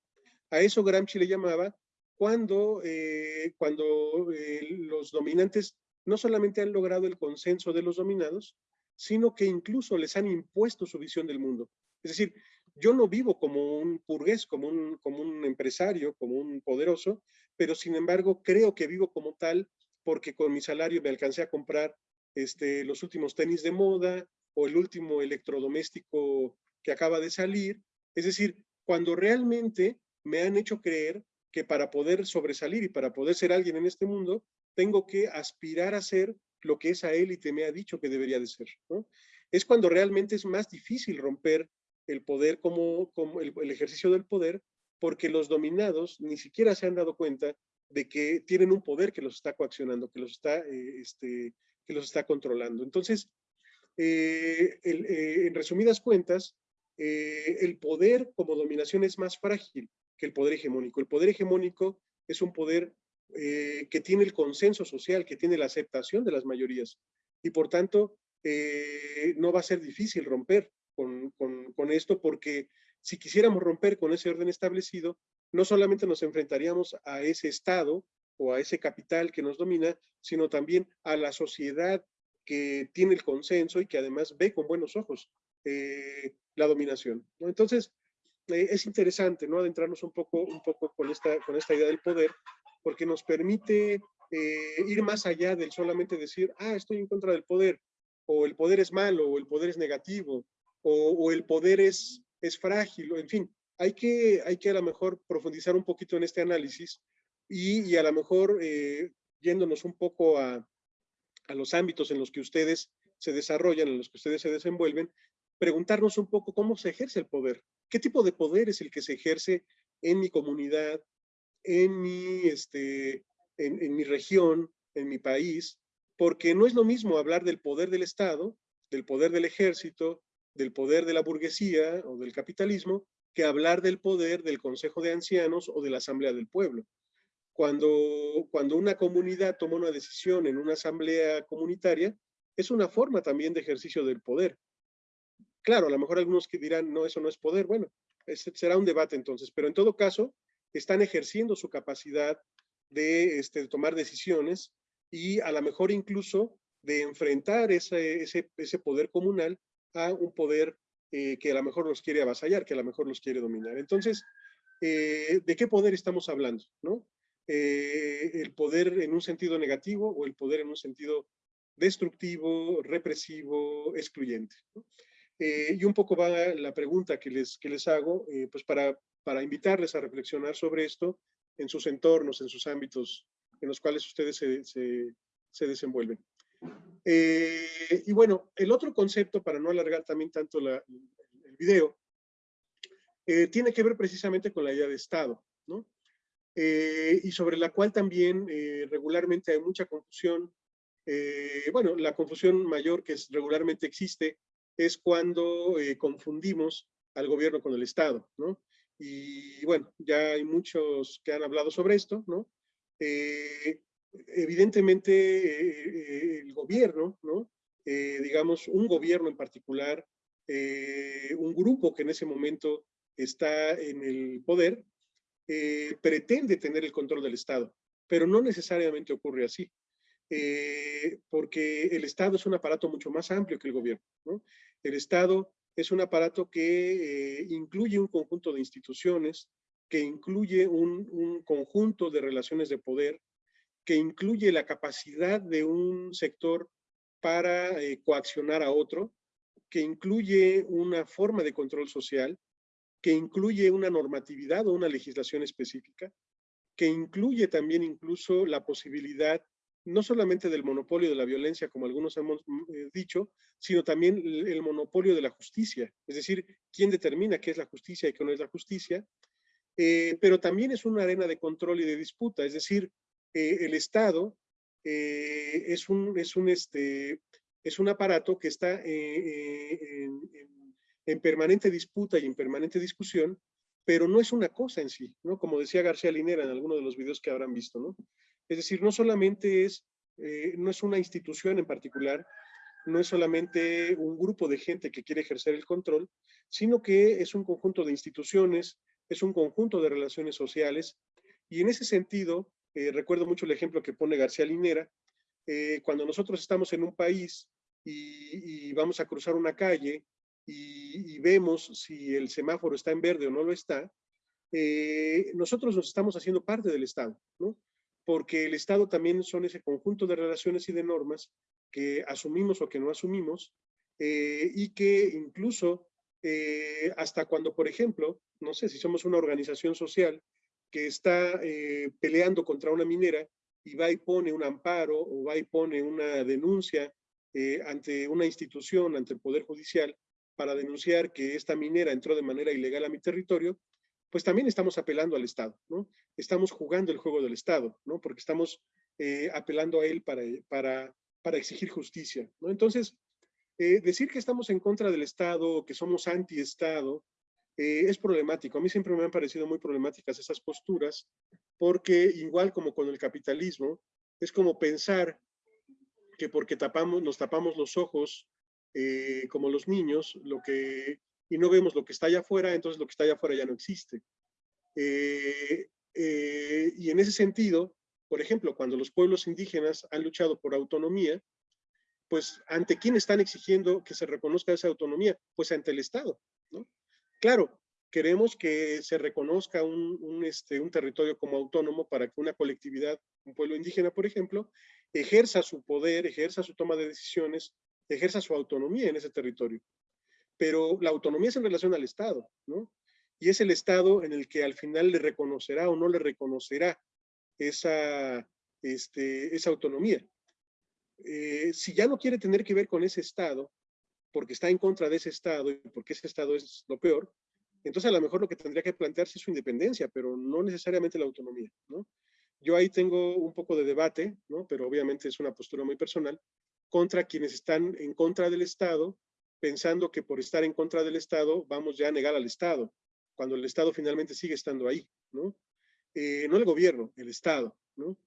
Speaker 1: A eso Gramsci le llamaba cuando, eh, cuando eh, los dominantes no solamente han logrado el consenso de los dominados, sino que incluso les han impuesto su visión del mundo. Es decir, yo no vivo como un burgués, como un, como un empresario, como un poderoso, pero sin embargo creo que vivo como tal porque con mi salario me alcancé a comprar este, los últimos tenis de moda o el último electrodoméstico que acaba de salir. Es decir, cuando realmente me han hecho creer que para poder sobresalir y para poder ser alguien en este mundo, tengo que aspirar a ser lo que esa élite me ha dicho que debería de ser. Es cuando realmente es más difícil romper el poder como, como el, ejercicio del poder, porque los dominados ni siquiera se han dado cuenta de que tienen un poder que los está coaccionando, que los está, eh, este, que los está controlando. Entonces, eh, eh, en resumidas cuentas, el poder como dominación es más frágil que el poder hegemónico. El poder hegemónico es un poder que tiene el consenso social, que tiene la aceptación de las mayorías. Y por tanto, no va a ser difícil romper con, con, esto, porque si quisiéramos romper con ese orden establecido, no solamente nos enfrentaríamos a ese Estado o a ese capital que nos domina, sino también a la sociedad que tiene el consenso y que además ve con buenos ojos eh, la dominación. Entonces, eh, es interesante ¿no? adentrarnos un poco, un poco con, esta, con esta idea del poder, porque nos permite eh, ir más allá del solamente decir, ah, estoy en contra del poder, o el poder es malo, o el poder es negativo, o, el poder es, es frágil, o en fin, hay que, hay que a lo mejor profundizar un poquito en este análisis y, a lo mejor eh, yéndonos un poco a, a, los ámbitos en los que ustedes se desarrollan, en los que ustedes se desenvuelven, preguntarnos un poco cómo se ejerce el poder, qué tipo de poder es el que se ejerce en mi comunidad, en mi, este, en, en mi región, en mi país, porque no es lo mismo hablar del poder del Estado, del poder del ejército, del poder de la burguesía o del capitalismo que hablar del poder del Consejo de Ancianos o de la Asamblea del Pueblo. Cuando, cuando una comunidad toma una decisión en una asamblea comunitaria, es una forma también de ejercicio del poder. Claro, a lo mejor algunos que dirán, no, eso no es poder. Bueno, será un debate entonces, pero en todo caso, están ejerciendo su capacidad de, este, tomar decisiones y a lo mejor incluso de enfrentar ese, ese, ese poder comunal a un poder eh, que a lo mejor los quiere avasallar, que a lo mejor los quiere dominar. Entonces, eh, ¿de qué poder estamos hablando? ¿no? Eh, ¿El poder en un sentido negativo o el poder en un sentido destructivo, represivo, excluyente? y un poco va la pregunta que les, que les hago, pues para, para invitarles a reflexionar sobre esto en sus entornos, en sus ámbitos en los cuales ustedes se, se, se desenvuelven. Eh, y bueno, el otro concepto, para no alargar también tanto el video, eh, tiene que ver precisamente con la idea de Estado, ¿no? Eh, y sobre la cual también regularmente hay mucha confusión. bueno, la confusión mayor que regularmente existe es cuando confundimos al gobierno con el Estado, ¿no? Y bueno, ya hay muchos que han hablado sobre esto, ¿no? Evidentemente eh, el gobierno, ¿no? Eh, digamos, un gobierno en particular, eh, un grupo que en ese momento está en el poder, pretende tener el control del Estado, pero no necesariamente ocurre así. eh, porque el Estado es un aparato mucho más amplio que el gobierno. ¿no? El Estado es un aparato que eh, incluye un conjunto de instituciones, que incluye un, un, conjunto de relaciones de poder, que incluye la capacidad de un sector para eh, coaccionar a otro, que incluye una forma de control social, que incluye una normatividad o una legislación específica, que incluye también incluso la posibilidad no solamente del monopolio de la violencia, como algunos hemos eh, dicho, sino también el monopolio de la justicia, es decir, quién determina qué es la justicia y qué no es la justicia, eh, pero también es una arena de control y de disputa, es decir, eh, el Estado eh, es, un, es, un, este, es un aparato que está en, en, permanente disputa y en permanente discusión, pero no es una cosa en sí, ¿no? Como decía García Linera en alguno de los videos que habrán visto, ¿no? Es decir, no solamente es, no es una institución en particular, no es solamente un grupo de gente que quiere ejercer el control, sino que es un conjunto de instituciones, es un conjunto de relaciones sociales, y en ese sentido, eh, recuerdo mucho el ejemplo que pone García Linera, eh, cuando nosotros estamos en un país y, vamos a cruzar una calle y, vemos si el semáforo está en verde o no lo está, eh, nosotros nos estamos haciendo parte del Estado, ¿no? Porque el Estado también son ese conjunto de relaciones y de normas que asumimos o que no asumimos, y que incluso hasta cuando, por ejemplo, no sé si somos una organización social que está eh, peleando contra una minera y va y pone un amparo o va y pone una denuncia eh, ante una institución, ante el Poder Judicial, para denunciar que esta minera entró de manera ilegal a mi territorio, pues también estamos apelando al Estado, ¿no? Estamos jugando el juego del Estado, ¿no? Porque estamos eh, apelando a él para, para, para exigir justicia, ¿no? Entonces, decir que estamos en contra del Estado, que somos anti-Estado, eh, es problemático. A mí siempre me han parecido muy problemáticas esas posturas, porque igual como con el capitalismo, es como pensar que porque tapamos, nos tapamos los ojos, eh, como los niños, lo que, y no vemos lo que está allá afuera, entonces lo que está allá afuera ya no existe. Eh, y en ese sentido, por ejemplo, cuando los pueblos indígenas han luchado por autonomía, pues ante quién están exigiendo que se reconozca esa autonomía? Pues ante el Estado. Claro, queremos que se reconozca este, un territorio como autónomo para que una colectividad, un pueblo indígena, por ejemplo, ejerza su poder, ejerza su toma de decisiones, ejerza su autonomía en ese territorio. Pero la autonomía es en relación al Estado, ¿no? Y es el Estado en el que al final le reconocerá o no le reconocerá esa, este, autonomía. Eh, si ya no quiere tener que ver con ese Estado, porque está en contra de ese Estado y porque ese Estado es lo peor, entonces a lo mejor lo que tendría que plantearse es su independencia, pero no necesariamente la autonomía, ¿no? Yo ahí tengo un poco de debate, ¿no? Pero obviamente es una postura muy personal, contra quienes están en contra del Estado, pensando que por estar en contra del Estado vamos ya a negar al Estado, cuando el Estado finalmente sigue estando ahí, ¿no? Eh, no el gobierno, el Estado, ¿no?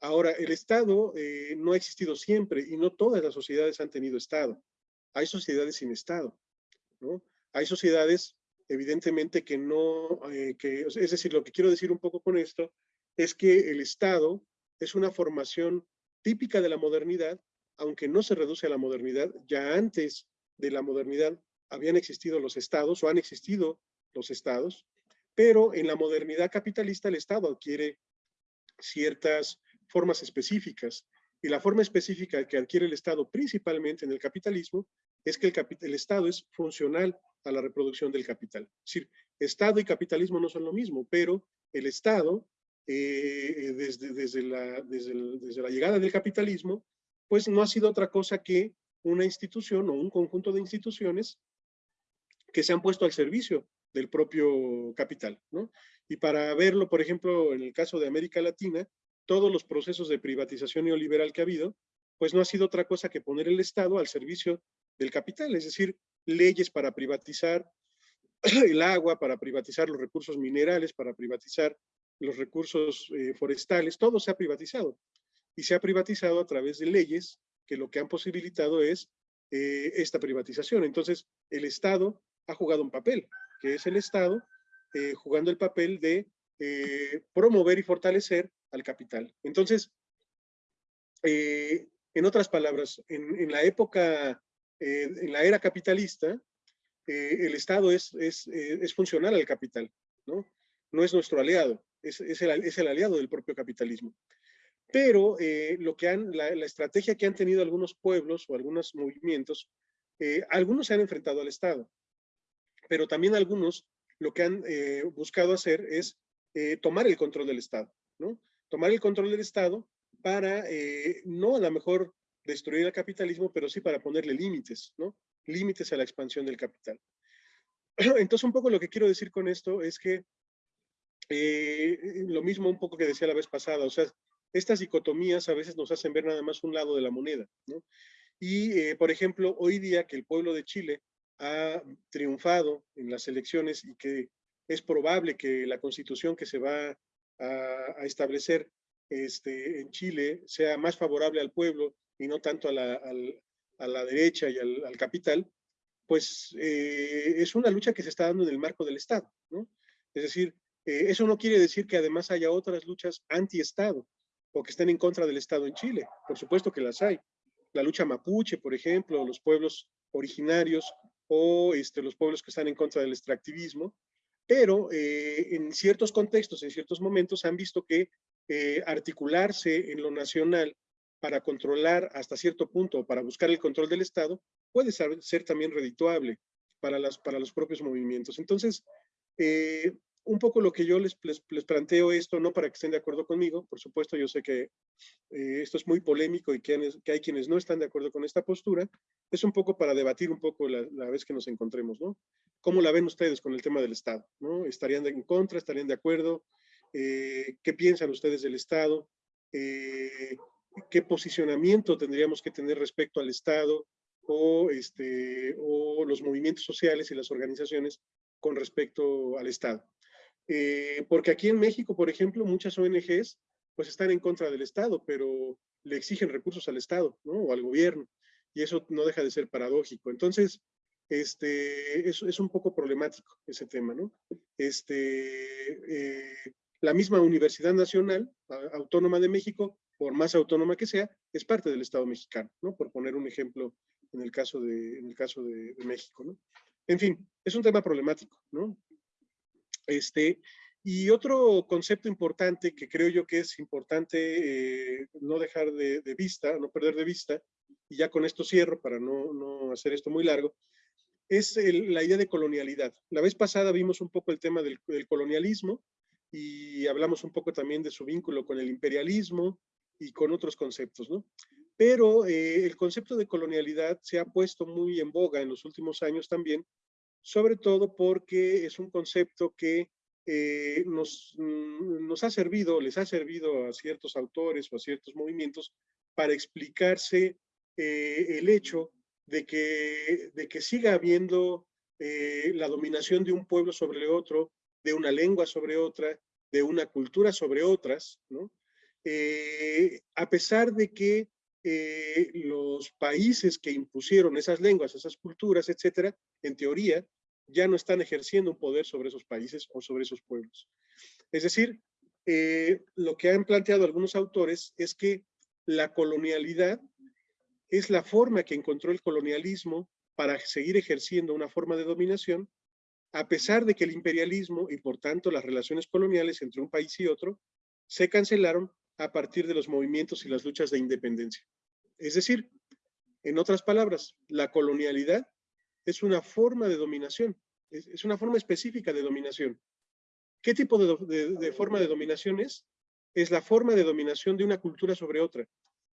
Speaker 1: Ahora, el Estado eh, no ha existido siempre y no todas las sociedades han tenido Estado. Hay sociedades sin Estado, ¿no? Hay sociedades, evidentemente, que no, eh, que, es decir, lo que quiero decir un poco con esto es que el Estado es una formación típica de la modernidad, aunque no se reduce a la modernidad, ya antes de la modernidad habían existido los estados o han existido los estados, pero en la modernidad capitalista el Estado adquiere ciertas formas específicas. Y la forma específica que adquiere el Estado principalmente en el capitalismo es que el, Estado es funcional a la reproducción del capital. Es decir, Estado y capitalismo no son lo mismo, pero el Estado, eh, desde, desde, la, desde la llegada del capitalismo, pues no ha sido otra cosa que una institución o un conjunto de instituciones que se han puesto al servicio del propio capital, ¿no? Y para verlo, por ejemplo, en el caso de América Latina, todos los procesos de privatización neoliberal que ha habido, pues no ha sido otra cosa que poner el Estado al servicio del capital, es decir, leyes para privatizar (clears throat) el agua, para privatizar los recursos minerales, para privatizar los recursos eh, forestales, todo se ha privatizado. Y se ha privatizado a través de leyes que lo que han posibilitado es eh, esta privatización. Entonces, el Estado ha jugado un papel, que es el Estado eh, jugando el papel de eh, promover y fortalecer al capital. Entonces, en otras palabras, en, la época, eh, en la era capitalista, el Estado es, es, es, funcional al capital, ¿no? No es nuestro aliado, es, el, es el aliado del propio capitalismo. Pero lo que han, la, la, estrategia que han tenido algunos pueblos o algunos movimientos, algunos se han enfrentado al Estado, pero también algunos lo que han buscado hacer es tomar el control del Estado, ¿no? Tomar el control del Estado para, eh, no a lo mejor destruir el capitalismo, pero sí para ponerle límites, ¿no? Límites a la expansión del capital. (clears throat) Entonces, un poco lo que quiero decir con esto es que eh, lo mismo un poco que decía la vez pasada, o sea, estas dicotomías a veces nos hacen ver nada más un lado de la moneda, ¿no? Y, eh, por ejemplo, hoy día que el pueblo de Chile ha triunfado en las elecciones y que es probable que la constitución que se va a establecer este, en Chile sea más favorable al pueblo y no tanto a la, a la derecha y al, capital, pues eh, es una lucha que se está dando en el marco del Estado, ¿no? Es decir, eh, eso no quiere decir que además haya otras luchas anti-Estado o que estén en contra del Estado en Chile. Por supuesto que las hay. La lucha mapuche, por ejemplo, los pueblos originarios o este, los pueblos que están en contra del extractivismo, pero eh, en ciertos contextos, en ciertos momentos, han visto que eh, articularse en lo nacional para controlar hasta cierto punto, para buscar el control del Estado, puede ser, también redituable para, las, para los propios movimientos. Entonces, eh, un poco lo que yo les, les, planteo esto, no para que estén de acuerdo conmigo, por supuesto yo sé que eh, esto es muy polémico y que, que, hay quienes no están de acuerdo con esta postura, es un poco para debatir un poco la, la, vez que nos encontremos, ¿no? ¿Cómo la ven ustedes con el tema del Estado? ¿no? ¿Estarían en contra? ¿Estarían de acuerdo? Eh, qué piensan ustedes del Estado, eh, qué posicionamiento tendríamos que tener respecto al Estado o, este, o los movimientos sociales y las organizaciones con respecto al Estado. Eh, porque aquí en México, por ejemplo, muchas ONGs pues están en contra del Estado, pero le exigen recursos al Estado, ¿no? O al gobierno. Y eso no deja de ser paradójico. Entonces, este, es, es un poco problemático ese tema, ¿no? Este, la misma Universidad Nacional Autónoma de México, por más autónoma que sea, es parte del Estado mexicano, ¿no? Por poner un ejemplo en el caso de, en el caso de, México, ¿no? En fin, es un tema problemático, ¿no? Este, y otro concepto importante que creo yo que es importante eh, no dejar de, vista, no perder de vista, y ya con esto cierro para no, no hacer esto muy largo, es la idea de colonialidad. La vez pasada vimos un poco el tema del, del colonialismo, y hablamos un poco también de su vínculo con el imperialismo y con otros conceptos, ¿no? Pero eh, el concepto de colonialidad se ha puesto muy en boga en los últimos años también, sobre todo porque es un concepto que eh, nos, mm, nos ha servido, les ha servido a ciertos autores o a ciertos movimientos para explicarse eh, el hecho de que, de que siga habiendo la dominación de un pueblo sobre otro, de una lengua sobre otra, de una cultura sobre otras, ¿no? Eh, a pesar de que eh, los países que impusieron esas lenguas, esas culturas, etcétera, en teoría, ya no están ejerciendo un poder sobre esos países o sobre esos pueblos. Es decir, eh, lo que han planteado algunos autores es que la colonialidad es la forma que encontró el colonialismo para seguir ejerciendo una forma de dominación a pesar de que el imperialismo y por tanto las relaciones coloniales entre un país y otro se cancelaron a partir de los movimientos y las luchas de independencia. Es decir, en otras palabras, la colonialidad es una forma de dominación, es, una forma específica de dominación. ¿Qué tipo de, forma de dominación es? Es la forma de dominación de una cultura sobre otra,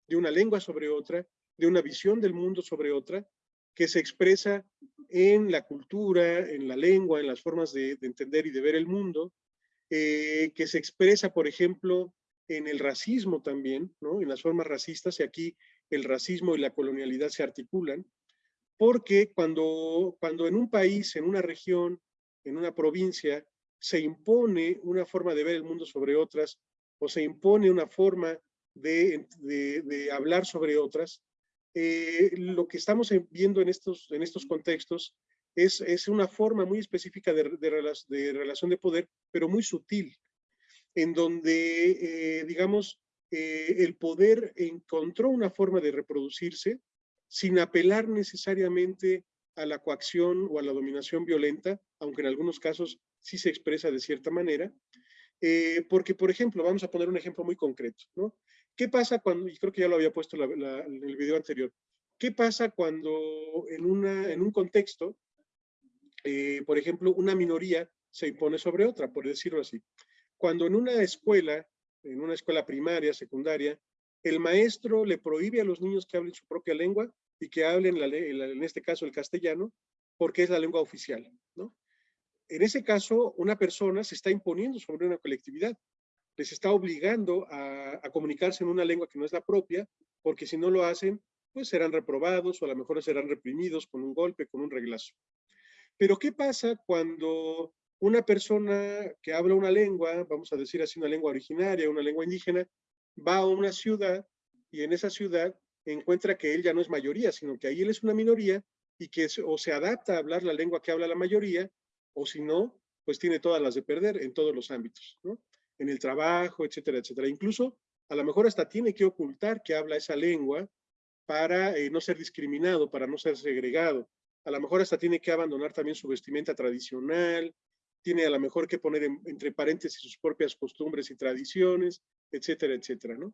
Speaker 1: de una lengua sobre otra, de una visión del mundo sobre otra, que se expresa en la cultura, en la lengua, en las formas de, entender y de ver el mundo, eh, que se expresa, por ejemplo, en el racismo también, ¿no? en las formas racistas, y aquí el racismo y la colonialidad se articulan, porque cuando, cuando en un país, en una región, en una provincia, se impone una forma de ver el mundo sobre otras, o se impone una forma de, hablar sobre otras, eh, lo que estamos viendo en estos, en estos contextos es, es una forma muy específica de, relación de poder, pero muy sutil, en donde, eh, digamos, eh, el poder encontró una forma de reproducirse sin apelar necesariamente a la coacción o a la dominación violenta, aunque en algunos casos sí se expresa de cierta manera, eh, porque, por ejemplo, vamos a poner un ejemplo muy concreto, ¿no? ¿Qué pasa cuando, y creo que ya lo había puesto en el video anterior, ¿qué pasa cuando en, una, en un contexto, por ejemplo, una minoría se impone sobre otra, por decirlo así? Cuando en una escuela, en una escuela primaria, secundaria, el maestro le prohíbe a los niños que hablen su propia lengua y que hablen, en este caso, el castellano, porque es la lengua oficial, ¿no? En ese caso, una persona se está imponiendo sobre una colectividad, les está obligando a, a, comunicarse en una lengua que no es la propia, porque si no lo hacen, pues serán reprobados o a lo mejor serán reprimidos con un golpe, con un reglazo. Pero ¿qué pasa cuando una persona que habla una lengua, vamos a decir así, una lengua originaria, una lengua indígena, va a una ciudad y en esa ciudad encuentra que él ya no es mayoría, sino que ahí él es una minoría y que o se adapta a hablar la lengua que habla la mayoría, o si no, pues tiene todas las de perder en todos los ámbitos, ¿no? En el trabajo, etcétera, etcétera. Incluso, a lo mejor hasta tiene que ocultar que habla esa lengua para eh, no ser discriminado, para no ser segregado. A lo mejor hasta tiene que abandonar también su vestimenta tradicional, tiene a lo mejor que poner entre paréntesis sus propias costumbres y tradiciones, etcétera, etcétera, ¿no?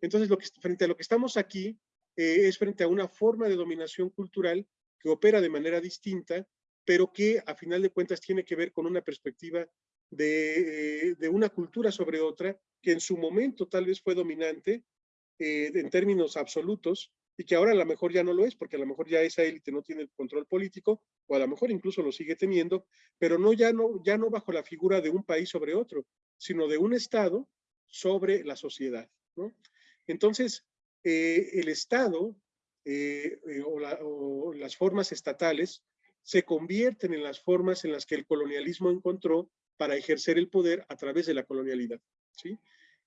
Speaker 1: Entonces, frente a lo que estamos aquí, eh, es frente a una forma de dominación cultural que opera de manera distinta, pero que a final de cuentas tiene que ver con una perspectiva de, eh, una cultura sobre otra, que en su momento tal vez fue dominante eh, en términos absolutos, y que ahora a lo mejor ya no lo es, porque a lo mejor ya esa élite no tiene el control político, o a lo mejor incluso lo sigue teniendo, pero no ya no, ya no bajo la figura de un país sobre otro, sino de un Estado sobre la sociedad. ¿no? Entonces, eh, el Estado eh, eh, o, las formas estatales se convierten en las formas en las que el colonialismo encontró para ejercer el poder a través de la colonialidad. ¿sí?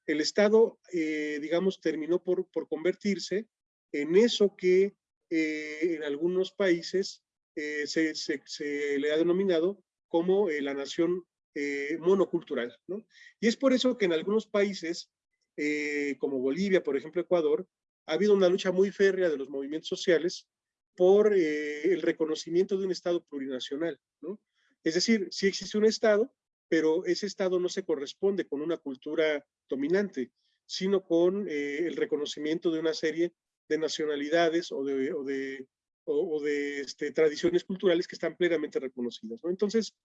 Speaker 1: El Estado, digamos, terminó por, por convertirse en eso que eh, en algunos países eh, se, le ha denominado como eh, la nación monocultural. ¿no? Y es por eso que en algunos países, como Bolivia, por ejemplo Ecuador, ha habido una lucha muy férrea de los movimientos sociales por el reconocimiento de un Estado plurinacional. Es decir, sí existe un Estado, pero ese Estado no se corresponde con una cultura dominante, sino con el reconocimiento de una serie de nacionalidades o de, o de, o, de este, tradiciones culturales que están plenamente reconocidas. ¿no? Entonces,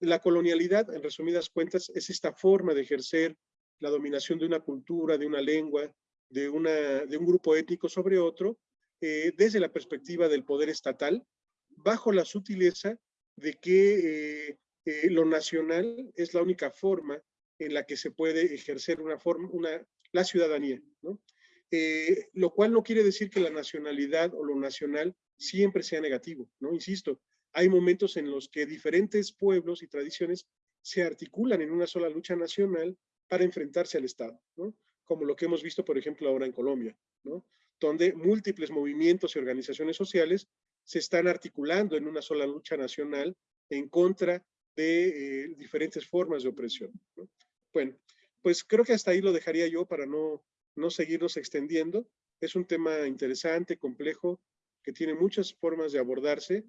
Speaker 1: la colonialidad, en resumidas cuentas, es esta forma de ejercer la dominación de una cultura, de una lengua, de, una, de un grupo étnico sobre otro, eh, desde la perspectiva del poder estatal, bajo la sutileza de que eh, eh, lo nacional es la única forma en la que se puede ejercer una forma, una, la ciudadanía. ¿no? Eh, lo cual no quiere decir que la nacionalidad o lo nacional siempre sea negativo, ¿no? Insisto, hay momentos en los que diferentes pueblos y tradiciones se articulan en una sola lucha nacional para enfrentarse al Estado, ¿no? Como lo que hemos visto, por ejemplo, ahora en Colombia, ¿no? Donde múltiples movimientos y organizaciones sociales se están articulando en una sola lucha nacional en contra de eh, diferentes formas de opresión. ¿no? Bueno, pues creo que hasta ahí lo dejaría yo para no no seguirnos extendiendo. Es un tema interesante, complejo, que tiene muchas formas de abordarse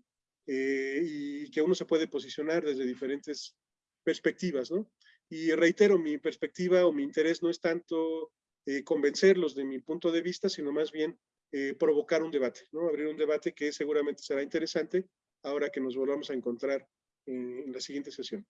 Speaker 1: eh, y que uno se puede posicionar desde diferentes perspectivas, ¿no? Y reitero, mi perspectiva o mi interés no es tanto eh, convencerlos de mi punto de vista, sino más bien eh, provocar un debate, ¿no? Abrir un debate que seguramente será interesante ahora que nos volvamos a encontrar en la siguiente sesión.